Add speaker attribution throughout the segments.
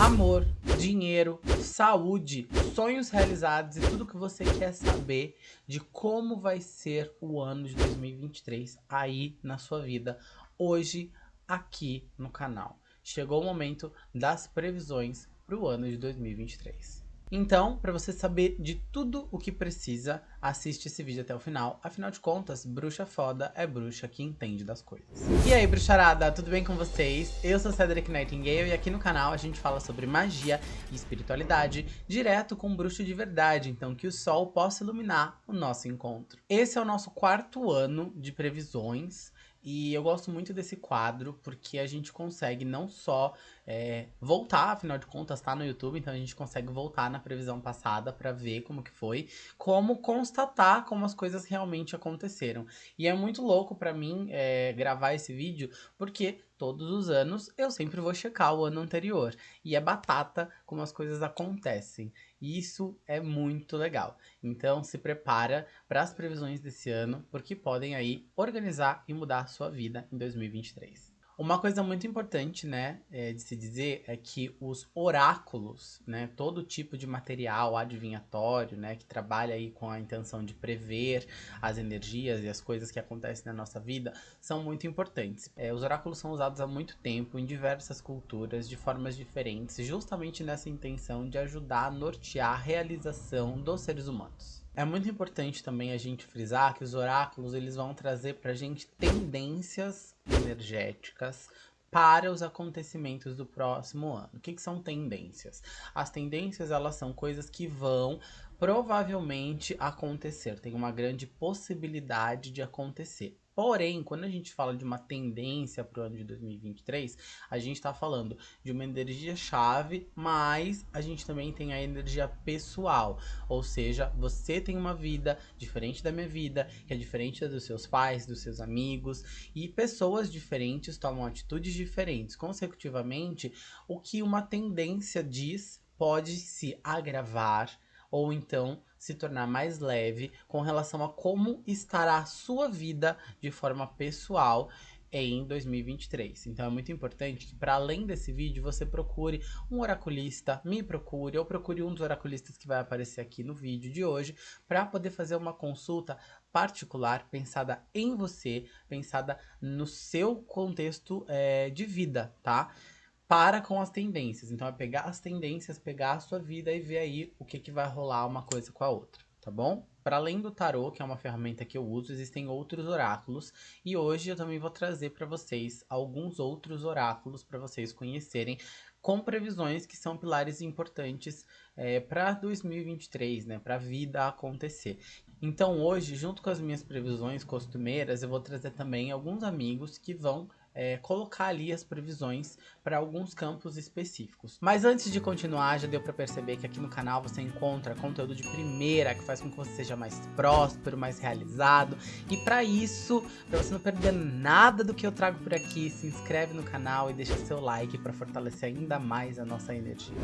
Speaker 1: Amor, dinheiro, saúde, sonhos realizados e tudo que você quer saber de como vai ser o ano de 2023 aí na sua vida, hoje aqui no canal. Chegou o momento das previsões para o ano de 2023. Então, para você saber de tudo o que precisa, assiste esse vídeo até o final. Afinal de contas, bruxa foda é bruxa que entende das coisas. E aí, bruxarada, tudo bem com vocês? Eu sou Cedric Nightingale e aqui no canal a gente fala sobre magia e espiritualidade direto com um bruxo de verdade, então que o sol possa iluminar o nosso encontro. Esse é o nosso quarto ano de previsões e eu gosto muito desse quadro porque a gente consegue não só é, voltar, afinal de contas tá no YouTube, então a gente consegue voltar na previsão passada para ver como que foi, como constatar como as coisas realmente aconteceram. E é muito louco para mim é, gravar esse vídeo porque todos os anos eu sempre vou checar o ano anterior. E é batata como as coisas acontecem. E isso é muito legal. Então se prepara para as previsões desse ano, porque podem aí organizar e mudar a sua vida em 2023. Uma coisa muito importante, né, é, de se dizer é que os oráculos, né, todo tipo de material adivinhatório, né, que trabalha aí com a intenção de prever as energias e as coisas que acontecem na nossa vida, são muito importantes. É, os oráculos são usados há muito tempo em diversas culturas, de formas diferentes, justamente nessa intenção de ajudar a nortear a realização dos seres humanos. É muito importante também a gente frisar que os oráculos eles vão trazer pra gente tendências energéticas para os acontecimentos do próximo ano. O que, que são tendências? As tendências elas são coisas que vão provavelmente acontecer, tem uma grande possibilidade de acontecer. Porém, quando a gente fala de uma tendência para o ano de 2023, a gente está falando de uma energia chave, mas a gente também tem a energia pessoal. Ou seja, você tem uma vida diferente da minha vida, que é diferente da dos seus pais, dos seus amigos, e pessoas diferentes tomam atitudes diferentes. Consecutivamente, o que uma tendência diz pode se agravar ou então se tornar mais leve com relação a como estará a sua vida de forma pessoal em 2023. Então é muito importante que para além desse vídeo você procure um oraculista, me procure ou procure um dos oraculistas que vai aparecer aqui no vídeo de hoje para poder fazer uma consulta particular, pensada em você, pensada no seu contexto é, de vida, tá? Para com as tendências. Então é pegar as tendências, pegar a sua vida e ver aí o que, que vai rolar uma coisa com a outra, tá bom? Para além do tarô, que é uma ferramenta que eu uso, existem outros oráculos e hoje eu também vou trazer para vocês alguns outros oráculos para vocês conhecerem com previsões que são pilares importantes é, para 2023, né, para a vida acontecer. Então hoje, junto com as minhas previsões costumeiras, eu vou trazer também alguns amigos que vão é, colocar ali as previsões para alguns campos específicos. Mas antes de continuar, já deu para perceber que aqui no canal você encontra conteúdo de primeira que faz com que você seja mais próspero, mais realizado. E para isso, para você não perder nada do que eu trago por aqui, se inscreve no canal e deixa seu like para fortalecer ainda mais a nossa energia.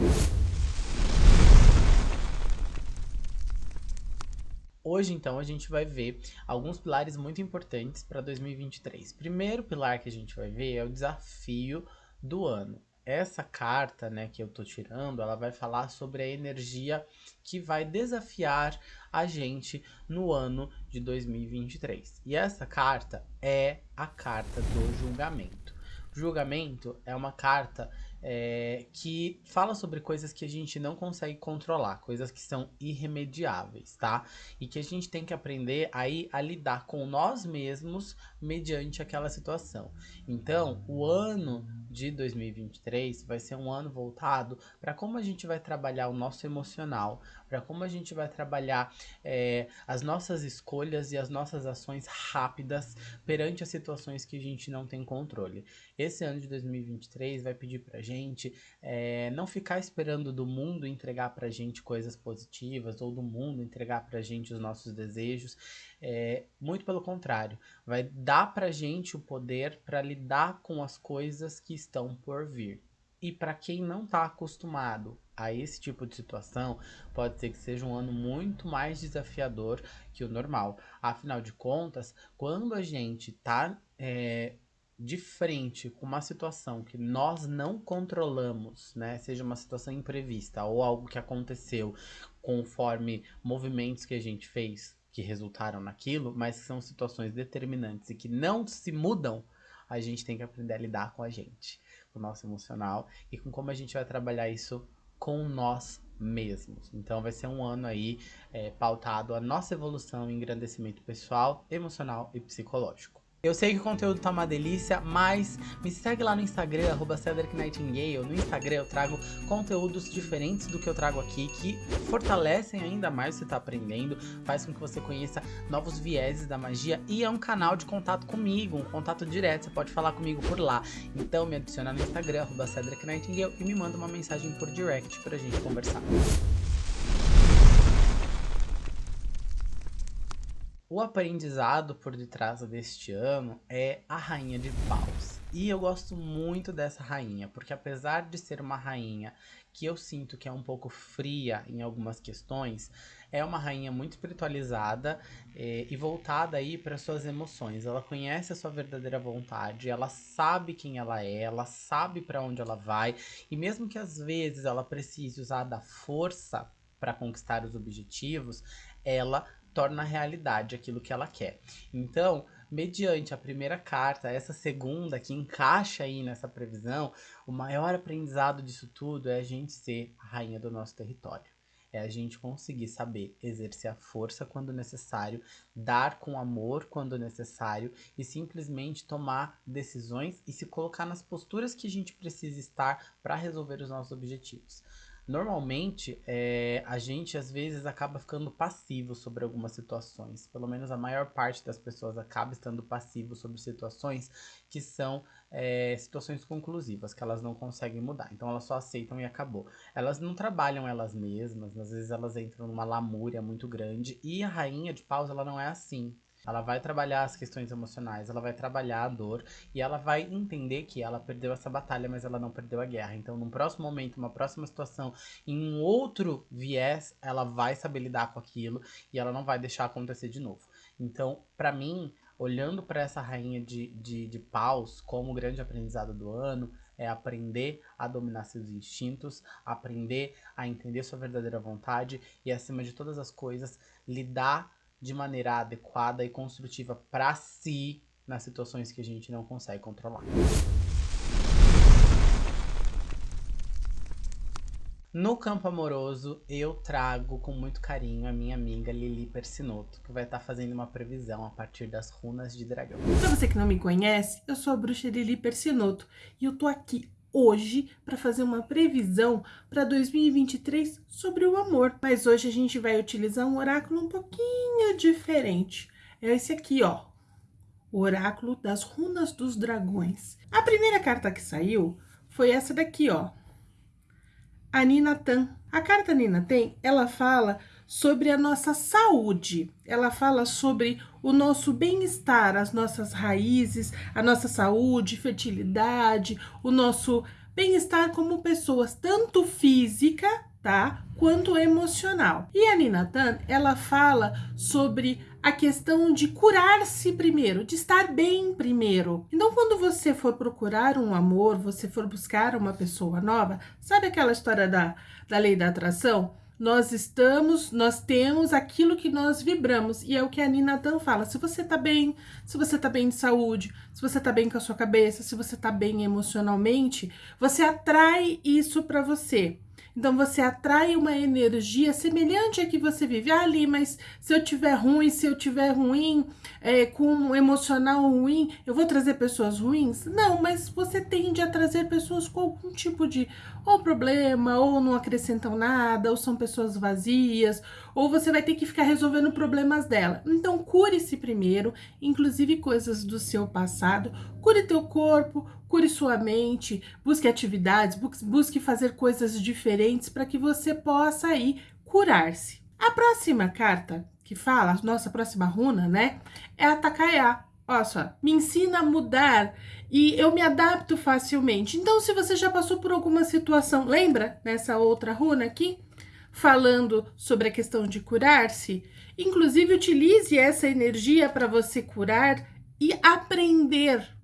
Speaker 1: Hoje, então, a gente vai ver alguns pilares muito importantes para 2023. Primeiro pilar que a gente vai ver é o desafio do ano. Essa carta, né, que eu tô tirando, ela vai falar sobre a energia que vai desafiar a gente no ano de 2023. E essa carta é a carta do julgamento. Julgamento é uma carta é, que fala sobre coisas que a gente não consegue controlar, coisas que são irremediáveis, tá? E que a gente tem que aprender aí a lidar com nós mesmos mediante aquela situação. Então, o ano de 2023 vai ser um ano voltado para como a gente vai trabalhar o nosso emocional, para como a gente vai trabalhar é, as nossas escolhas e as nossas ações rápidas perante as situações que a gente não tem controle. Esse ano de 2023 vai pedir pra gente é, não ficar esperando do mundo entregar pra gente coisas positivas ou do mundo entregar pra gente os nossos desejos. É, muito pelo contrário, vai dar pra gente o poder para lidar com as coisas que estão por vir. E para quem não está acostumado a esse tipo de situação, pode ser que seja um ano muito mais desafiador que o normal. Afinal de contas, quando a gente está é, de frente com uma situação que nós não controlamos, né, seja uma situação imprevista ou algo que aconteceu conforme movimentos que a gente fez que resultaram naquilo, mas são situações determinantes e que não se mudam, a gente tem que aprender a lidar com a gente, o nosso emocional e com como a gente vai trabalhar isso com nós mesmos. Então vai ser um ano aí é, pautado a nossa evolução em engrandecimento pessoal, emocional e psicológico. Eu sei que o conteúdo tá uma delícia, mas me segue lá no Instagram, arroba Nightingale. No Instagram eu trago conteúdos diferentes do que eu trago aqui, que fortalecem ainda mais o que você tá aprendendo, faz com que você conheça novos vieses da magia e é um canal de contato comigo, um contato direto, você pode falar comigo por lá. Então me adiciona no Instagram, arroba Nightingale e me manda uma mensagem por direct pra gente conversar. O aprendizado por detrás deste ano é a Rainha de Paus. E eu gosto muito dessa rainha, porque apesar de ser uma rainha que eu sinto que é um pouco fria em algumas questões, é uma rainha muito espiritualizada eh, e voltada aí para suas emoções. Ela conhece a sua verdadeira vontade, ela sabe quem ela é, ela sabe para onde ela vai, e mesmo que às vezes ela precise usar da força para conquistar os objetivos, ela torna realidade aquilo que ela quer. Então, mediante a primeira carta, essa segunda que encaixa aí nessa previsão, o maior aprendizado disso tudo é a gente ser a rainha do nosso território. É a gente conseguir saber exercer a força quando necessário, dar com amor quando necessário e simplesmente tomar decisões e se colocar nas posturas que a gente precisa estar para resolver os nossos objetivos. Normalmente, é, a gente às vezes acaba ficando passivo sobre algumas situações. Pelo menos a maior parte das pessoas acaba estando passivo sobre situações que são é, situações conclusivas, que elas não conseguem mudar. Então elas só aceitam e acabou. Elas não trabalham elas mesmas, às vezes elas entram numa lamúria muito grande. E a rainha de paus, ela não é assim. Ela vai trabalhar as questões emocionais, ela vai trabalhar a dor e ela vai entender que ela perdeu essa batalha, mas ela não perdeu a guerra. Então, num próximo momento, uma próxima situação, em um outro viés, ela vai saber lidar com aquilo e ela não vai deixar acontecer de novo. Então, para mim, olhando para essa rainha de, de, de paus como grande aprendizado do ano, é aprender a dominar seus instintos, aprender a entender sua verdadeira vontade e, acima de todas as coisas, lidar de maneira adequada e construtiva para si nas situações que a gente não consegue controlar. No campo amoroso, eu trago com muito carinho a minha amiga Lili Persinoto, que vai estar tá fazendo uma previsão a partir das runas de dragão.
Speaker 2: Para você que não me conhece, eu sou a bruxa Lili Persinoto e eu tô aqui hoje para fazer uma previsão para 2023 sobre o amor. Mas hoje a gente vai utilizar um oráculo um pouquinho diferente. É esse aqui, ó. O oráculo das runas dos dragões. A primeira carta que saiu foi essa daqui, ó. A Ninatan. A carta Ninatan, ela fala sobre a nossa saúde. Ela fala sobre o nosso bem-estar, as nossas raízes, a nossa saúde, fertilidade, o nosso bem-estar como pessoas, tanto física, tá? Quanto emocional. E a Ninatan, ela fala sobre a questão de curar-se primeiro, de estar bem primeiro. Então, quando você for procurar um amor, você for buscar uma pessoa nova, sabe aquela história da, da lei da atração? Nós estamos, nós temos aquilo que nós vibramos. E é o que a Nina Dan fala. Se você tá bem, se você tá bem de saúde, se você tá bem com a sua cabeça, se você tá bem emocionalmente, você atrai isso para você. Então você atrai uma energia semelhante a que você vive ah, ali, mas se eu tiver ruim, se eu tiver ruim, é, com um emocional ruim, eu vou trazer pessoas ruins? Não, mas você tende a trazer pessoas com algum tipo de ou problema, ou não acrescentam nada, ou são pessoas vazias, ou você vai ter que ficar resolvendo problemas dela. Então cure-se primeiro, inclusive coisas do seu passado, cure teu corpo, cure sua mente, busque atividades, busque fazer coisas diferentes para que você possa aí curar-se. A próxima carta que fala, nossa próxima runa, né, é a Takaya. Olha só, me ensina a mudar e eu me adapto facilmente. Então, se você já passou por alguma situação, lembra nessa outra runa aqui? Falando sobre a questão de curar-se, inclusive utilize essa energia para você curar e aprender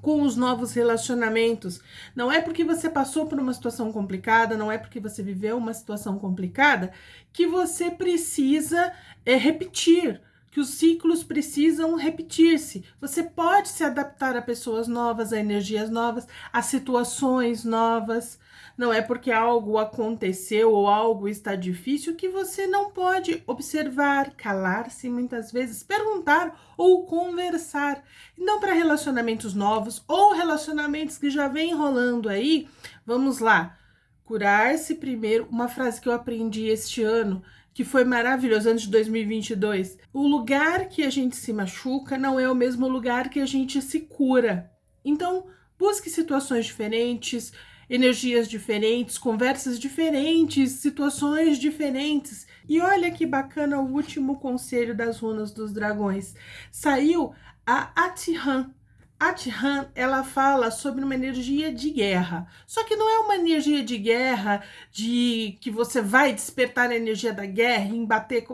Speaker 2: com os novos relacionamentos. Não é porque você passou por uma situação complicada, não é porque você viveu uma situação complicada que você precisa é, repetir que os ciclos precisam repetir-se. Você pode se adaptar a pessoas novas, a energias novas, a situações novas. Não é porque algo aconteceu ou algo está difícil que você não pode observar, calar-se muitas vezes, perguntar ou conversar. Então, para relacionamentos novos ou relacionamentos que já vem rolando aí, vamos lá. Curar-se primeiro, uma frase que eu aprendi este ano, que foi maravilhoso antes de 2022. O lugar que a gente se machuca não é o mesmo lugar que a gente se cura. Então, busque situações diferentes, energias diferentes, conversas diferentes, situações diferentes. E olha que bacana o último conselho das runas dos dragões. Saiu a Atihan, a Tihan, ela fala sobre uma energia de guerra. Só que não é uma energia de guerra de que você vai despertar a energia da guerra e bater,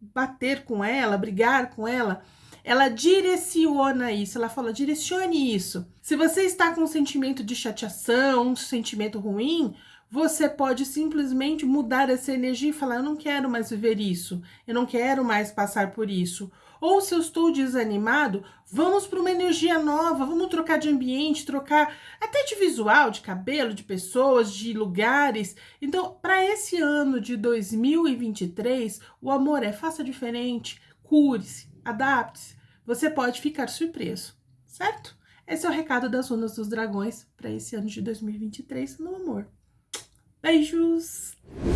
Speaker 2: bater com ela, brigar com ela. Ela direciona isso, ela fala, direcione isso. Se você está com um sentimento de chateação, um sentimento ruim, você pode simplesmente mudar essa energia e falar: Eu não quero mais viver isso, eu não quero mais passar por isso. Ou se eu estou desanimado, vamos para uma energia nova, vamos trocar de ambiente, trocar até de visual, de cabelo, de pessoas, de lugares. Então, para esse ano de 2023, o amor é faça diferente, cure-se, adapte-se. Você pode ficar surpreso, certo? Esse é o recado das Runas dos Dragões para esse ano de 2023 no amor. Beijos!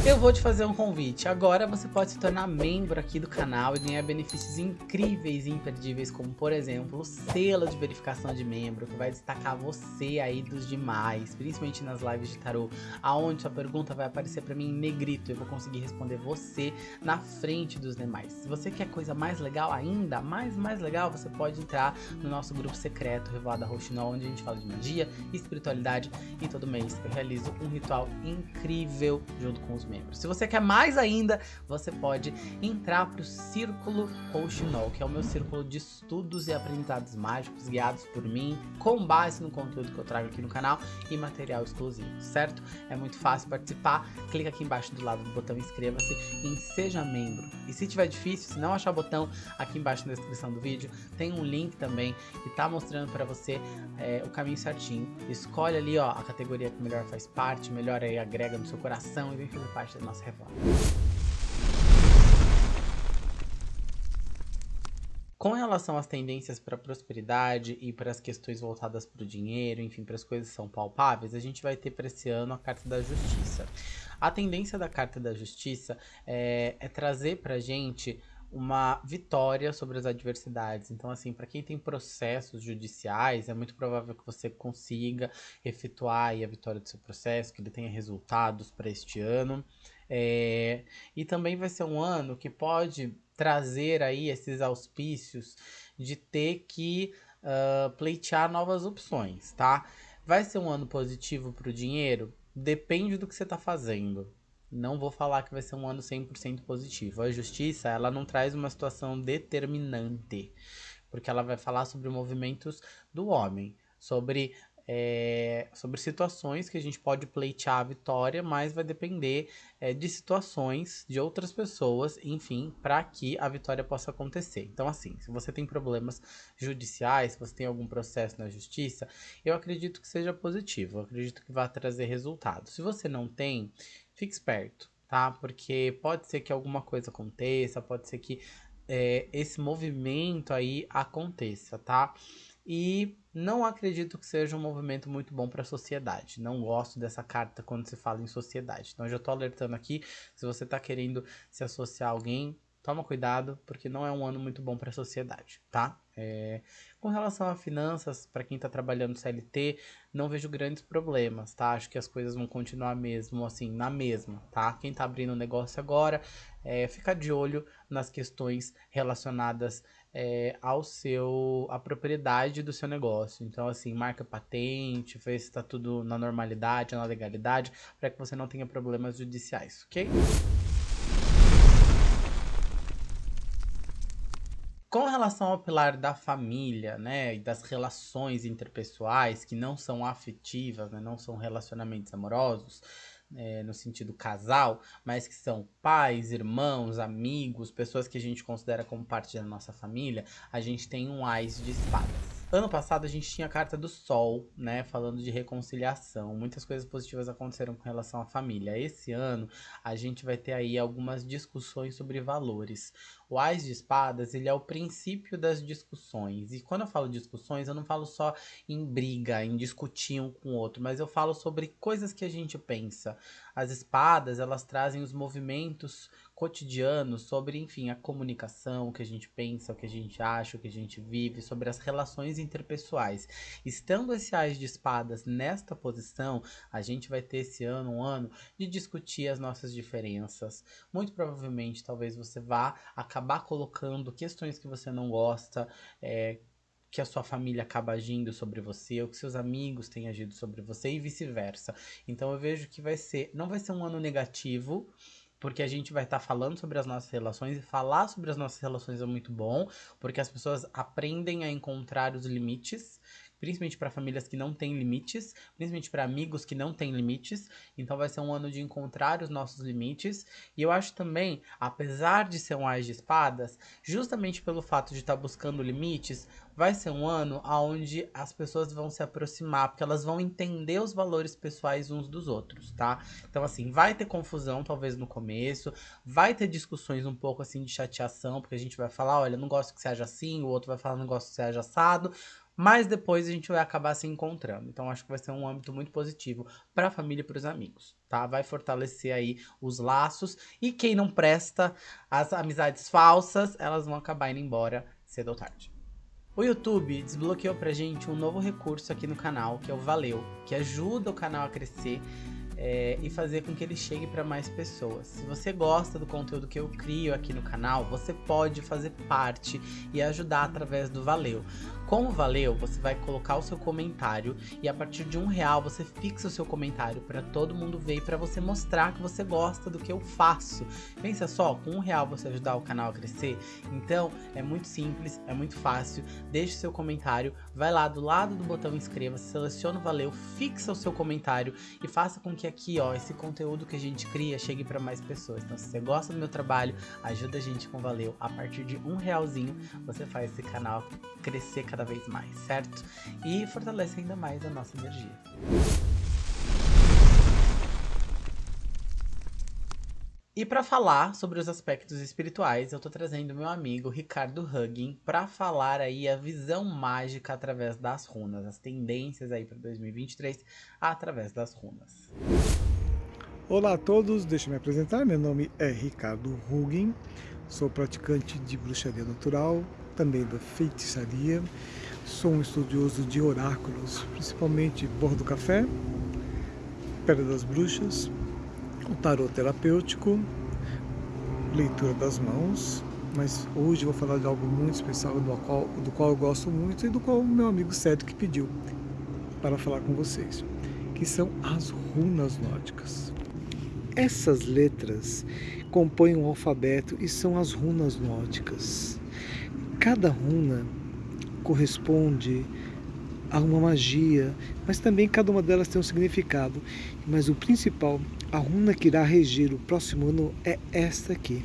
Speaker 1: Eu vou te fazer um convite. Agora você pode se tornar membro aqui do canal e ganhar benefícios incríveis e imperdíveis, como por exemplo o selo de verificação de membro, que vai destacar você aí dos demais, principalmente nas lives de tarô, aonde sua pergunta vai aparecer para mim em negrito. Eu vou conseguir responder você na frente dos demais. Se você quer coisa mais legal ainda, mais mais legal, você pode entrar no nosso grupo secreto Revoada Roxinol, onde a gente fala de magia, espiritualidade e todo mês eu realizo um ritual incrível junto com os membros. Se você quer mais ainda, você pode entrar para o Círculo Rouxinol, que é o meu círculo de estudos e aprendizados mágicos guiados por mim, com base no conteúdo que eu trago aqui no canal e material exclusivo, certo? É muito fácil participar, clica aqui embaixo do lado do botão inscreva-se em seja membro. E se tiver difícil, se não achar o botão, aqui embaixo na descrição do vídeo tem um link também que tá mostrando para você é, o caminho certinho. Escolhe ali ó, a categoria que melhor faz parte, melhor aí agrega no seu coração e fazer parte da nossa reforma. Com relação às tendências para prosperidade e para as questões voltadas para o dinheiro, enfim, para as coisas que são palpáveis, a gente vai ter para esse ano a Carta da Justiça. A tendência da Carta da Justiça é, é trazer para a gente uma vitória sobre as adversidades. Então, assim, para quem tem processos judiciais, é muito provável que você consiga efetuar a vitória do seu processo, que ele tenha resultados para este ano. É, e também vai ser um ano que pode trazer aí esses auspícios de ter que uh, pleitear novas opções, tá? Vai ser um ano positivo para o dinheiro? Depende do que você está fazendo. Não vou falar que vai ser um ano 100% positivo. A justiça, ela não traz uma situação determinante, porque ela vai falar sobre movimentos do homem, sobre é, sobre situações que a gente pode pleitear a vitória, mas vai depender é, de situações de outras pessoas, enfim, para que a vitória possa acontecer. Então, assim, se você tem problemas judiciais, se você tem algum processo na justiça, eu acredito que seja positivo, eu acredito que vai trazer resultados. Se você não tem, fique esperto, tá? Porque pode ser que alguma coisa aconteça, pode ser que é, esse movimento aí aconteça, tá? E não acredito que seja um movimento muito bom para a sociedade. Não gosto dessa carta quando se fala em sociedade. Então, eu já estou alertando aqui. Se você está querendo se associar a alguém, toma cuidado, porque não é um ano muito bom para a sociedade, tá? É... Com relação a finanças, para quem está trabalhando CLT, não vejo grandes problemas, tá? Acho que as coisas vão continuar mesmo, assim, na mesma, tá? Quem está abrindo um negócio agora, é, fica de olho nas questões relacionadas é, ao seu a propriedade do seu negócio. Então, assim, marca patente, ver se está tudo na normalidade, na legalidade, para que você não tenha problemas judiciais, ok? Com relação ao pilar da família, né, e das relações interpessoais que não são afetivas, né, não são relacionamentos amorosos, é, no sentido casal, mas que são pais, irmãos, amigos, pessoas que a gente considera como parte da nossa família, a gente tem um Ais de Espadas. Ano passado a gente tinha a carta do Sol, né, falando de reconciliação. Muitas coisas positivas aconteceram com relação à família. Esse ano a gente vai ter aí algumas discussões sobre valores. O Ais de Espadas, ele é o princípio das discussões. E quando eu falo discussões, eu não falo só em briga, em discutir um com o outro, mas eu falo sobre coisas que a gente pensa. As espadas, elas trazem os movimentos cotidianos sobre, enfim, a comunicação, o que a gente pensa, o que a gente acha, o que a gente vive, sobre as relações interpessoais. Estando esse Ais de Espadas nesta posição, a gente vai ter esse ano um ano de discutir as nossas diferenças. Muito provavelmente, talvez você vá acabar acabar colocando questões que você não gosta, é, que a sua família acaba agindo sobre você, ou que seus amigos têm agido sobre você e vice-versa. Então eu vejo que vai ser, não vai ser um ano negativo, porque a gente vai estar tá falando sobre as nossas relações e falar sobre as nossas relações é muito bom, porque as pessoas aprendem a encontrar os limites principalmente para famílias que não têm limites, principalmente para amigos que não têm limites. Então vai ser um ano de encontrar os nossos limites. E eu acho também, apesar de ser um Ais de Espadas, justamente pelo fato de estar tá buscando limites, vai ser um ano onde as pessoas vão se aproximar, porque elas vão entender os valores pessoais uns dos outros, tá? Então, assim, vai ter confusão, talvez no começo, vai ter discussões um pouco assim de chateação, porque a gente vai falar, olha, não gosto que seja assim, o outro vai falar, não gosto que seja assado, mas depois a gente vai acabar se encontrando. Então acho que vai ser um âmbito muito positivo para a família e para os amigos, tá? Vai fortalecer aí os laços e quem não presta, as amizades falsas, elas vão acabar indo embora cedo ou tarde. O YouTube desbloqueou pra gente um novo recurso aqui no canal, que é o Valeu, que ajuda o canal a crescer é, e fazer com que ele chegue para mais pessoas. Se você gosta do conteúdo que eu crio aqui no canal, você pode fazer parte e ajudar através do Valeu. Com Valeu, você vai colocar o seu comentário e a partir de um real você fixa o seu comentário para todo mundo ver e para você mostrar que você gosta do que eu faço. Pensa só, com um real você ajudar o canal a crescer? Então é muito simples, é muito fácil. Deixe seu comentário, vai lá do lado do botão inscreva-se, seleciona o Valeu, fixa o seu comentário e faça com que aqui, ó, esse conteúdo que a gente cria chegue para mais pessoas. Então, se você gosta do meu trabalho, ajuda a gente com Valeu. A partir de um realzinho, você faz esse canal crescer cada vez mais, certo? E fortalece ainda mais a nossa energia. E para falar sobre os aspectos espirituais, eu tô trazendo meu amigo Ricardo Huggin para falar aí a visão mágica através das runas, as tendências aí para 2023 através das runas.
Speaker 3: Olá a todos, deixa eu me apresentar. Meu nome é Ricardo Huggin, sou praticante de bruxaria natural, também da feitiçaria. Sou um estudioso de oráculos, principalmente bordo café, pedra das bruxas, o tarot terapêutico, leitura das mãos, mas hoje vou falar de algo muito especial do qual, do qual eu gosto muito e do qual o meu amigo Cedric pediu para falar com vocês, que são as runas nórdicas. Essas letras compõem um alfabeto e são as runas nórdicas. Cada runa corresponde a uma magia, mas também cada uma delas tem um significado. Mas o principal, a runa que irá regir o próximo ano é esta aqui.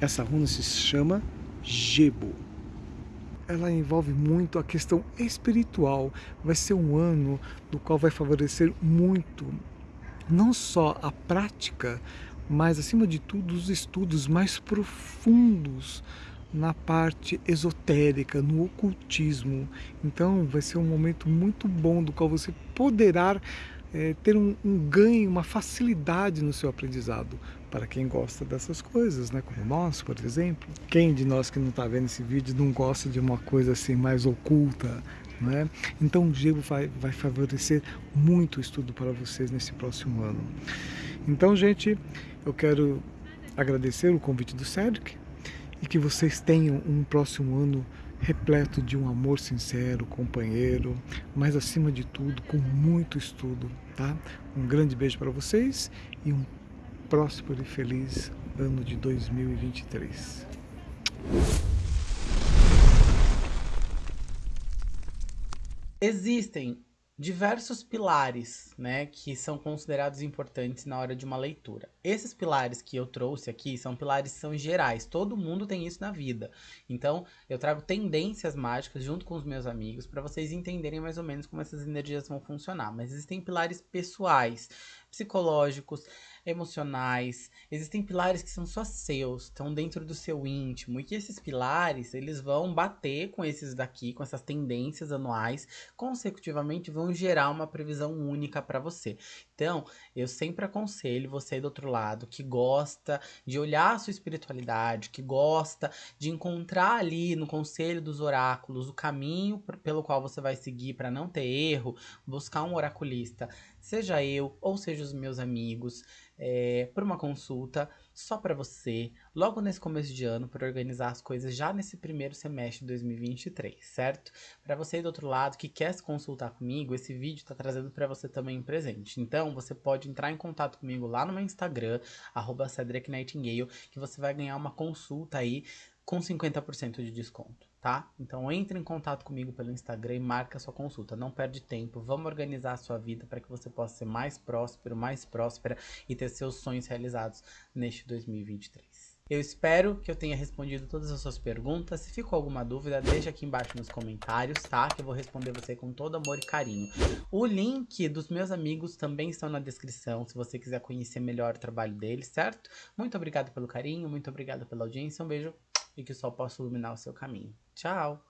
Speaker 3: Essa runa se chama Gebo. Ela envolve muito a questão espiritual. Vai ser um ano do qual vai favorecer muito não só a prática, mas acima de tudo os estudos mais profundos na parte esotérica, no ocultismo. Então vai ser um momento muito bom do qual você poderá é, ter um, um, ganho, uma facilidade no seu aprendizado. Para quem gosta dessas coisas, né? como nós, por exemplo. Quem de nós que não está vendo esse vídeo não gosta de uma coisa assim mais oculta? Né? Então o gelo vai, vai favorecer muito o estudo para vocês nesse próximo ano. Então, gente, eu quero agradecer o convite do Cedric, e que vocês tenham um próximo ano repleto de um amor sincero, companheiro, mas acima de tudo com muito estudo, tá? Um grande beijo para vocês e um próspero e feliz ano de 2023.
Speaker 1: Existem diversos pilares, né, que são considerados importantes na hora de uma leitura. Esses pilares que eu trouxe aqui são pilares são gerais, todo mundo tem isso na vida. Então, eu trago tendências mágicas junto com os meus amigos para vocês entenderem mais ou menos como essas energias vão funcionar. Mas existem pilares pessoais, psicológicos, emocionais. Existem pilares que são só seus, estão dentro do seu íntimo. E que esses pilares, eles vão bater com esses daqui, com essas tendências anuais, consecutivamente vão gerar uma previsão única para você. Então, eu sempre aconselho você do outro lado que gosta de olhar a sua espiritualidade, que gosta de encontrar ali no conselho dos oráculos o caminho pelo qual você vai seguir para não ter erro, buscar um oraculista, seja eu ou seja os meus amigos é, por uma consulta só para você, logo nesse começo de ano, para organizar as coisas já nesse primeiro semestre de 2023, certo? Para você do outro lado que quer se consultar comigo, esse vídeo está trazendo para você também um presente. Então, você pode entrar em contato comigo lá no meu Instagram, arroba Cedric Nightingale, que você vai ganhar uma consulta aí com 50% de desconto tá? Então entre em contato comigo pelo Instagram e marca sua consulta. Não perde tempo, vamos organizar a sua vida para que você possa ser mais próspero, mais próspera e ter seus sonhos realizados neste 2023. Eu espero que eu tenha respondido todas as suas perguntas. Se ficou alguma dúvida, deixa aqui embaixo nos comentários, tá? Que eu vou responder você com todo amor e carinho. O link dos meus amigos também estão na descrição, se você quiser conhecer melhor o trabalho deles, certo? Muito obrigado pelo carinho, muito obrigado pela audiência, um beijo e que o sol possa iluminar o seu caminho. Tchau!